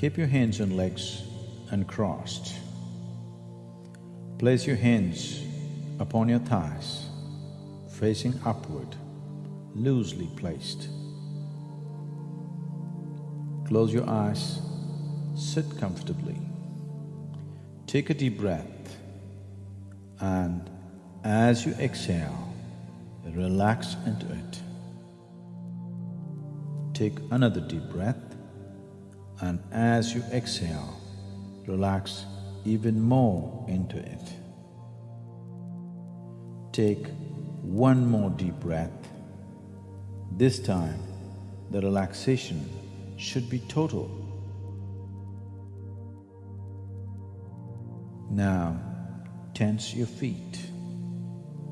Keep your hands and legs uncrossed. Place your hands upon your thighs, facing upward, loosely placed. Close your eyes, sit comfortably. Take a deep breath and as you exhale, relax into it. Take another deep breath and as you exhale, relax even more into it. Take one more deep breath. This time, the relaxation should be total. Now, tense your feet,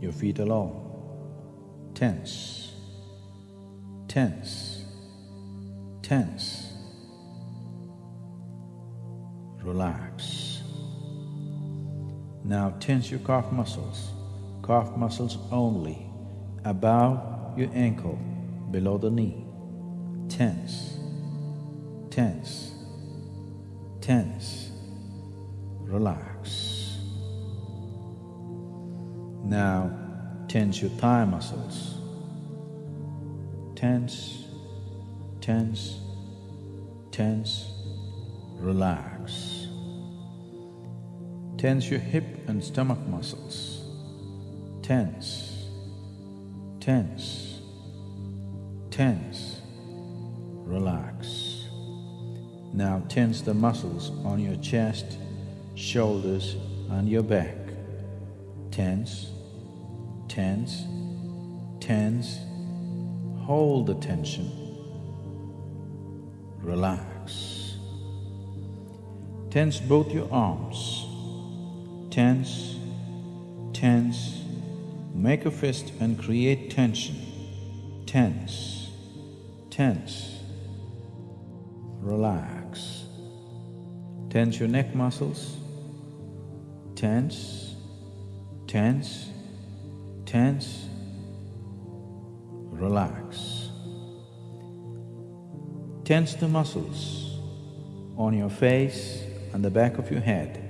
your feet alone. Tense, tense, tense. Relax. Now tense your calf muscles, calf muscles only, above your ankle, below the knee. Tense, tense, tense. Relax. Now tense your thigh muscles. Tense, tense, tense, relax. Tense your hip and stomach muscles. Tense, tense, tense, relax. Now tense the muscles on your chest, shoulders and your back. Tense, tense, tense, hold the tension, relax. Tense both your arms, tense, tense, make a fist and create tension, tense, tense, relax. Tense your neck muscles, tense, tense, tense, relax. Tense the muscles on your face and the back of your head.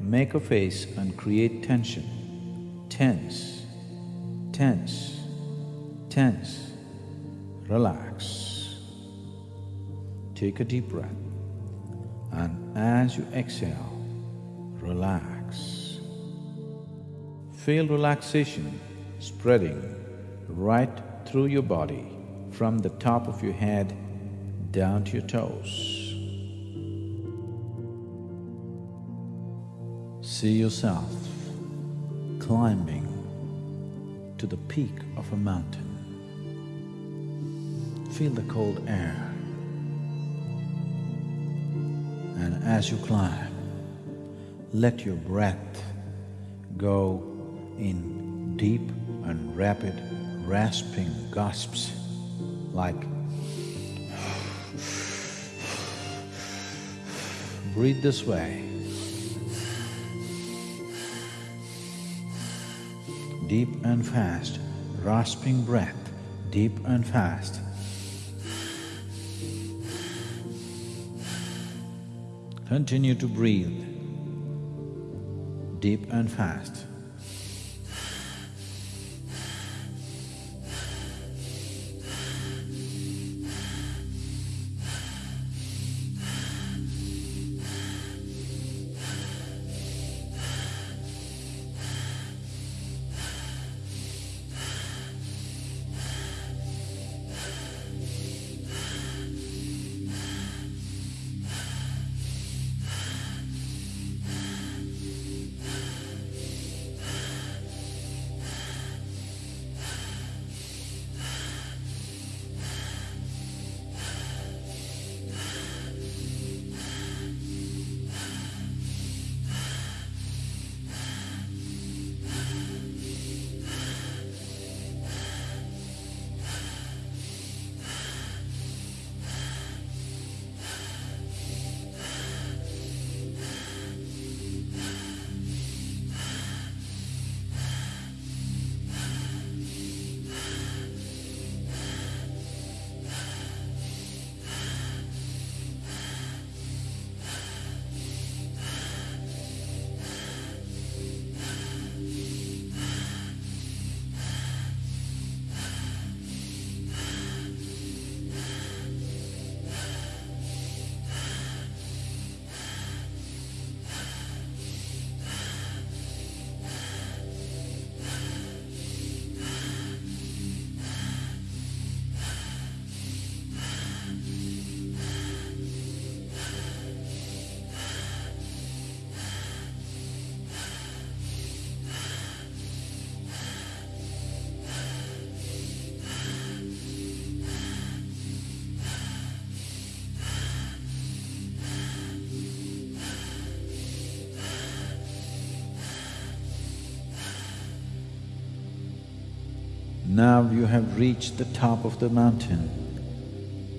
Make a face and create tension. Tense, tense, tense, relax. Take a deep breath and as you exhale, relax. Feel relaxation spreading right through your body from the top of your head down to your toes. See yourself climbing to the peak of a mountain. Feel the cold air. And as you climb, let your breath go in deep and rapid rasping gasps like breathe this way. Deep and fast, rasping breath, deep and fast. Continue to breathe, deep and fast. Now you have reached the top of the mountain.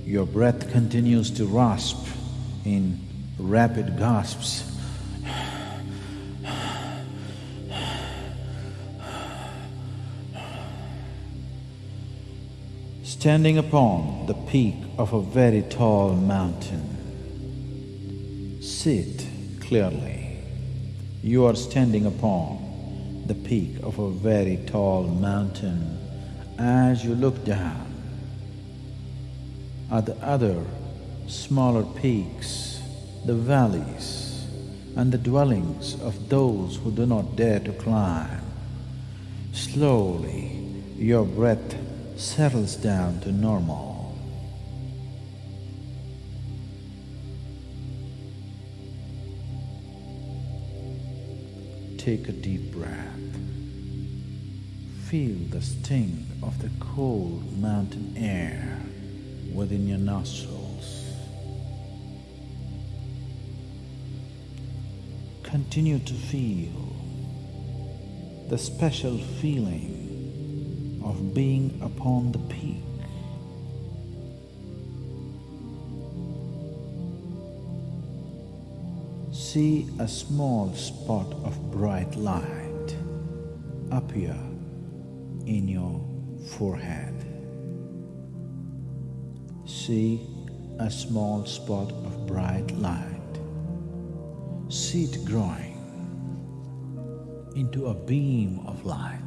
Your breath continues to rasp in rapid gasps. Standing upon the peak of a very tall mountain, sit clearly. You are standing upon the peak of a very tall mountain as you look down at the other smaller peaks, the valleys, and the dwellings of those who do not dare to climb. Slowly, your breath settles down to normal. Take a deep breath. Feel the sting of the cold mountain air within your nostrils. Continue to feel the special feeling of being upon the peak. See a small spot of bright light appear in your forehead. See a small spot of bright light. See it growing into a beam of light.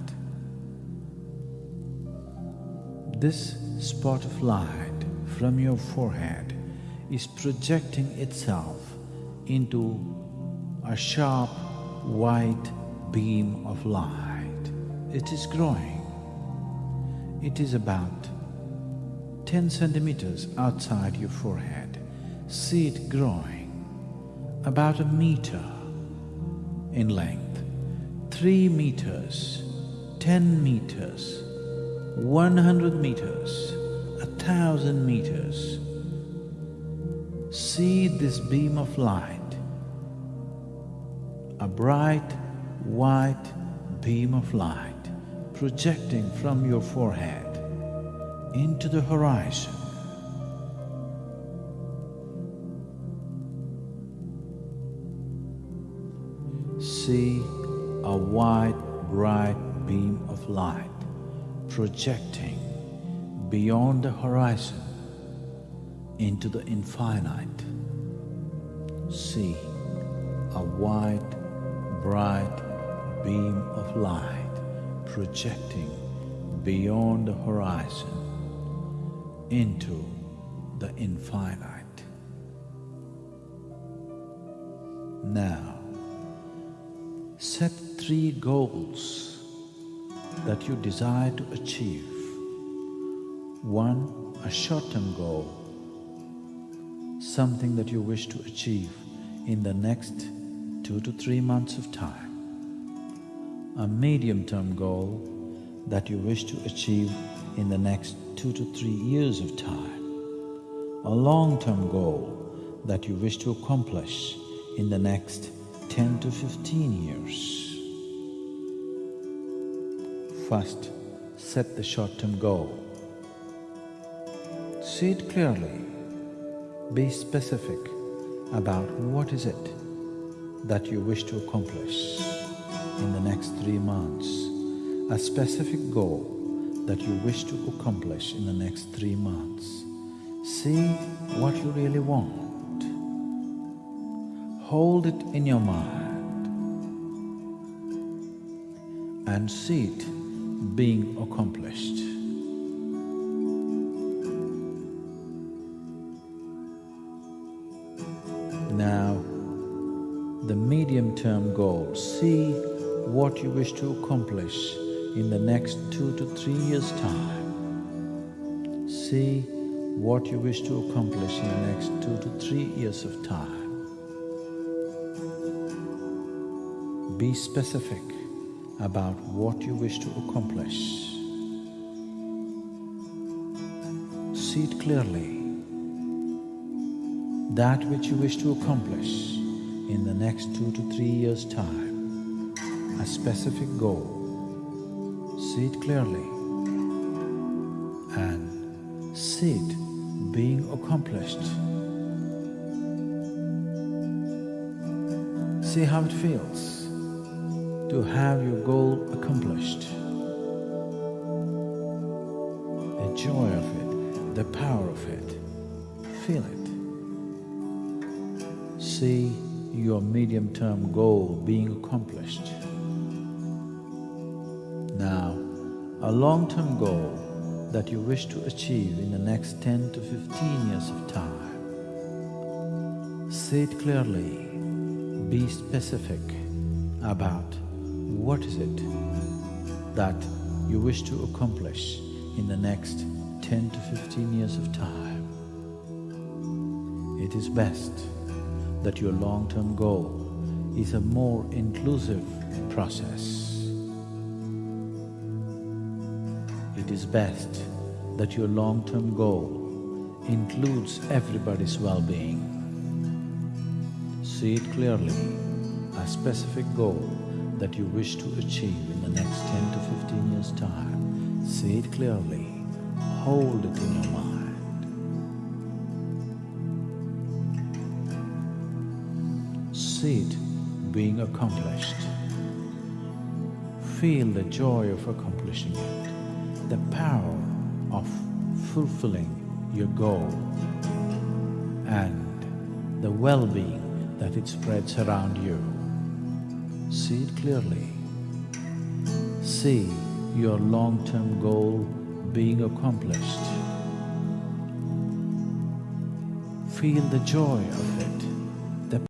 This spot of light from your forehead is projecting itself into a sharp white beam of light. It is growing. It is about 10 centimeters outside your forehead. See it growing about a meter in length, 3 meters, 10 meters, 100 meters, a thousand meters. See this beam of light, a bright white beam of light projecting from your forehead into the horizon. See a wide, bright beam of light projecting beyond the horizon into the infinite. See a wide, bright beam of light projecting beyond the horizon into the infinite. Now, set three goals that you desire to achieve. One, a short-term goal, something that you wish to achieve in the next two to three months of time. A medium-term goal that you wish to achieve in the next two to three years of time. A long-term goal that you wish to accomplish in the next 10 to 15 years. First, set the short-term goal. See it clearly. Be specific about what is it that you wish to accomplish in the next three months. A specific goal that you wish to accomplish in the next three months. See what you really want. Hold it in your mind and see it being accomplished. What you wish to accomplish in the next two to three years' time. See what you wish to accomplish in the next two to three years of time. Be specific about what you wish to accomplish. See it clearly. That which you wish to accomplish in the next two to three years' time, a specific goal See it clearly. And see it being accomplished. See how it feels to have your goal accomplished. The joy of it, the power of it. Feel it. See your medium-term goal being accomplished. Long-term goal that you wish to achieve in the next 10 to 15 years of time. Say it clearly, be specific about what is it that you wish to accomplish in the next 10 to 15 years of time. It is best that your long-term goal is a more inclusive process. Is best that your long-term goal includes everybody's well-being. See it clearly, a specific goal that you wish to achieve in the next 10 to 15 years' time. See it clearly, hold it in your mind. See it being accomplished. Feel the joy of accomplishing it the power of fulfilling your goal and the well-being that it spreads around you. See it clearly. See your long-term goal being accomplished. Feel the joy of it.